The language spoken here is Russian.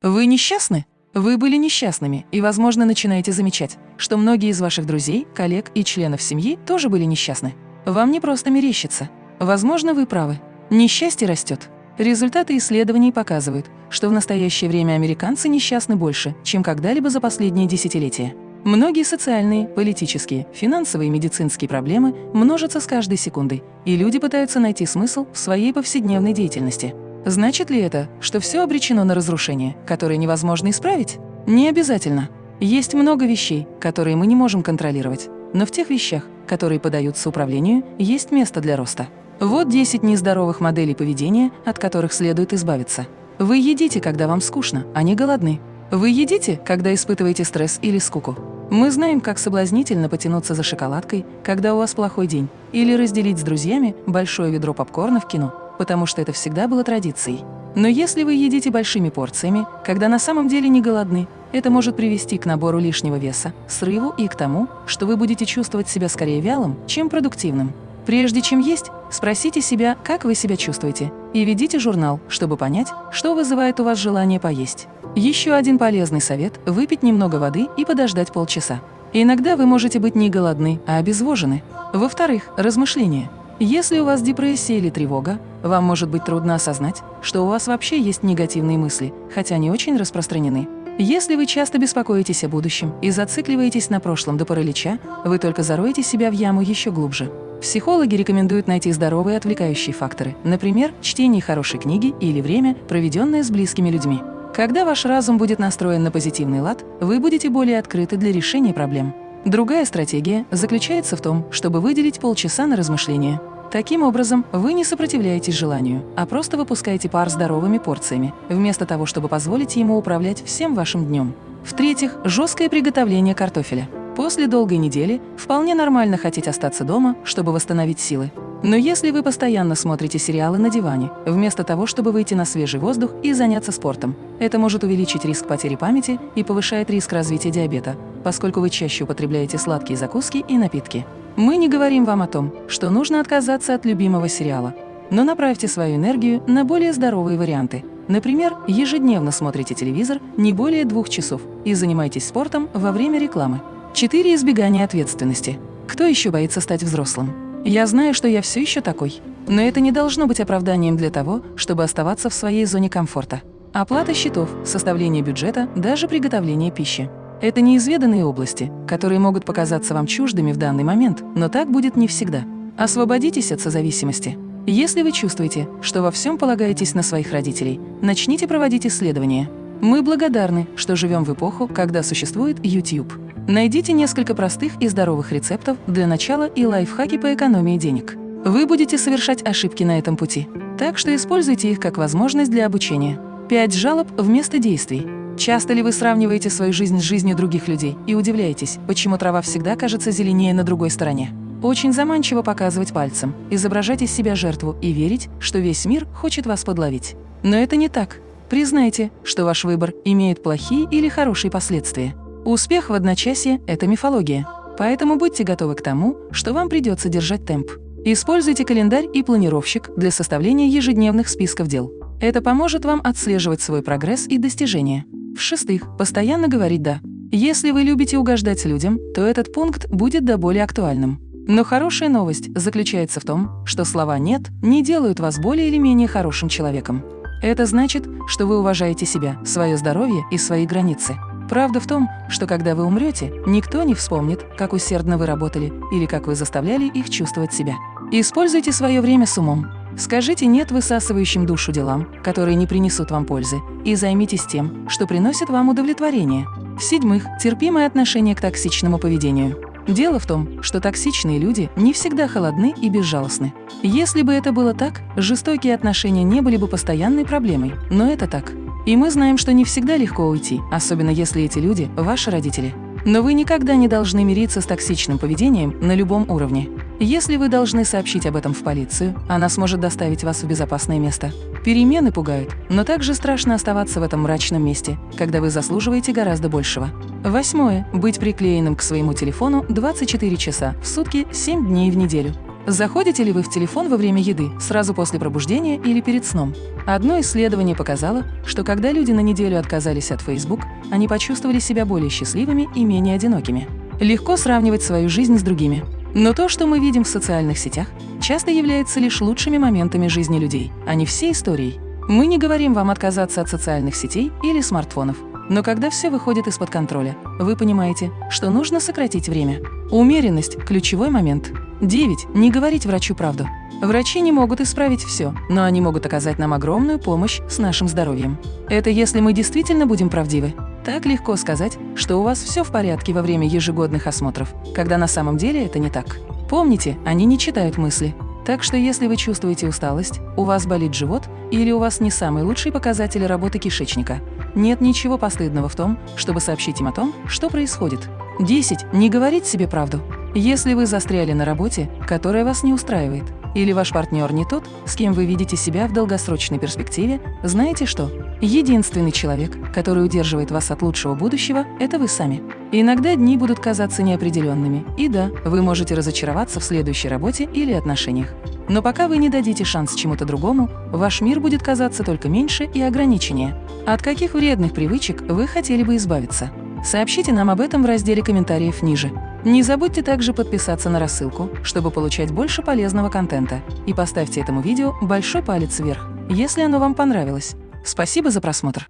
Вы несчастны? Вы были несчастными и, возможно, начинаете замечать, что многие из ваших друзей, коллег и членов семьи тоже были несчастны. Вам не просто мерещится. Возможно, вы правы. Несчастье растет. Результаты исследований показывают, что в настоящее время американцы несчастны больше, чем когда-либо за последние десятилетия. Многие социальные, политические, финансовые и медицинские проблемы множатся с каждой секундой, и люди пытаются найти смысл в своей повседневной деятельности. Значит ли это, что все обречено на разрушение, которое невозможно исправить? Не обязательно. Есть много вещей, которые мы не можем контролировать, но в тех вещах, которые подаются управлению, есть место для роста. Вот 10 нездоровых моделей поведения, от которых следует избавиться. Вы едите, когда вам скучно, а не голодны. Вы едите, когда испытываете стресс или скуку. Мы знаем, как соблазнительно потянуться за шоколадкой, когда у вас плохой день, или разделить с друзьями большое ведро попкорна в кино потому что это всегда было традицией. Но если вы едите большими порциями, когда на самом деле не голодны, это может привести к набору лишнего веса, срыву и к тому, что вы будете чувствовать себя скорее вялым, чем продуктивным. Прежде чем есть, спросите себя, как вы себя чувствуете, и ведите журнал, чтобы понять, что вызывает у вас желание поесть. Еще один полезный совет – выпить немного воды и подождать полчаса. Иногда вы можете быть не голодны, а обезвожены. Во-вторых, размышления – если у вас депрессия или тревога, вам может быть трудно осознать, что у вас вообще есть негативные мысли, хотя они очень распространены. Если вы часто беспокоитесь о будущем и зацикливаетесь на прошлом до паралича, вы только зароете себя в яму еще глубже. Психологи рекомендуют найти здоровые отвлекающие факторы, например, чтение хорошей книги или время, проведенное с близкими людьми. Когда ваш разум будет настроен на позитивный лад, вы будете более открыты для решения проблем. Другая стратегия заключается в том, чтобы выделить полчаса на размышления. Таким образом, вы не сопротивляетесь желанию, а просто выпускаете пар здоровыми порциями, вместо того, чтобы позволить ему управлять всем вашим днем. В-третьих, жесткое приготовление картофеля. После долгой недели вполне нормально хотеть остаться дома, чтобы восстановить силы. Но если вы постоянно смотрите сериалы на диване, вместо того, чтобы выйти на свежий воздух и заняться спортом, это может увеличить риск потери памяти и повышает риск развития диабета, поскольку вы чаще употребляете сладкие закуски и напитки. Мы не говорим вам о том, что нужно отказаться от любимого сериала, но направьте свою энергию на более здоровые варианты. Например, ежедневно смотрите телевизор не более двух часов и занимайтесь спортом во время рекламы. 4. Избегание ответственности. Кто еще боится стать взрослым? Я знаю, что я все еще такой. Но это не должно быть оправданием для того, чтобы оставаться в своей зоне комфорта. Оплата счетов, составление бюджета, даже приготовление пищи. Это неизведанные области, которые могут показаться вам чуждыми в данный момент, но так будет не всегда. Освободитесь от созависимости. Если вы чувствуете, что во всем полагаетесь на своих родителей, начните проводить исследования. Мы благодарны, что живем в эпоху, когда существует YouTube. Найдите несколько простых и здоровых рецептов для начала и лайфхаки по экономии денег. Вы будете совершать ошибки на этом пути, так что используйте их как возможность для обучения. 5 жалоб вместо действий. Часто ли вы сравниваете свою жизнь с жизнью других людей и удивляетесь, почему трава всегда кажется зеленее на другой стороне? Очень заманчиво показывать пальцем, изображать из себя жертву и верить, что весь мир хочет вас подловить. Но это не так. Признайте, что ваш выбор имеет плохие или хорошие последствия. Успех в одночасье – это мифология. Поэтому будьте готовы к тому, что вам придется держать темп. Используйте календарь и планировщик для составления ежедневных списков дел. Это поможет вам отслеживать свой прогресс и достижения. В-шестых, постоянно говорить «да». Если вы любите угождать людям, то этот пункт будет до более актуальным. Но хорошая новость заключается в том, что слова «нет» не делают вас более или менее хорошим человеком. Это значит, что вы уважаете себя, свое здоровье и свои границы. Правда в том, что когда вы умрете, никто не вспомнит, как усердно вы работали или как вы заставляли их чувствовать себя. Используйте свое время с умом. Скажите «нет» высасывающим душу делам, которые не принесут вам пользы, и займитесь тем, что приносит вам удовлетворение. В-седьмых, терпимое отношение к токсичному поведению. Дело в том, что токсичные люди не всегда холодны и безжалостны. Если бы это было так, жестокие отношения не были бы постоянной проблемой, но это так. И мы знаем, что не всегда легко уйти, особенно если эти люди – ваши родители. Но вы никогда не должны мириться с токсичным поведением на любом уровне. Если вы должны сообщить об этом в полицию, она сможет доставить вас в безопасное место. Перемены пугают, но также страшно оставаться в этом мрачном месте, когда вы заслуживаете гораздо большего. Восьмое. Быть приклеенным к своему телефону 24 часа в сутки 7 дней в неделю. Заходите ли вы в телефон во время еды, сразу после пробуждения или перед сном? Одно исследование показало, что когда люди на неделю отказались от Facebook, они почувствовали себя более счастливыми и менее одинокими. Легко сравнивать свою жизнь с другими. Но то, что мы видим в социальных сетях, часто является лишь лучшими моментами жизни людей, а не всей историей. Мы не говорим вам отказаться от социальных сетей или смартфонов. Но когда все выходит из-под контроля, вы понимаете, что нужно сократить время. Умеренность – ключевой момент. 9. Не говорить врачу правду. Врачи не могут исправить все, но они могут оказать нам огромную помощь с нашим здоровьем. Это если мы действительно будем правдивы. Так легко сказать, что у вас все в порядке во время ежегодных осмотров, когда на самом деле это не так. Помните, они не читают мысли. Так что если вы чувствуете усталость, у вас болит живот или у вас не самый лучший показатель работы кишечника, нет ничего постыдного в том, чтобы сообщить им о том, что происходит. 10. Не говорить себе правду. Если вы застряли на работе, которая вас не устраивает, или ваш партнер не тот, с кем вы видите себя в долгосрочной перспективе, знаете что? Единственный человек, который удерживает вас от лучшего будущего, это вы сами. Иногда дни будут казаться неопределенными, и да, вы можете разочароваться в следующей работе или отношениях. Но пока вы не дадите шанс чему-то другому, ваш мир будет казаться только меньше и ограниченнее. От каких вредных привычек вы хотели бы избавиться? Сообщите нам об этом в разделе комментариев ниже. Не забудьте также подписаться на рассылку, чтобы получать больше полезного контента. И поставьте этому видео большой палец вверх, если оно вам понравилось. Спасибо за просмотр!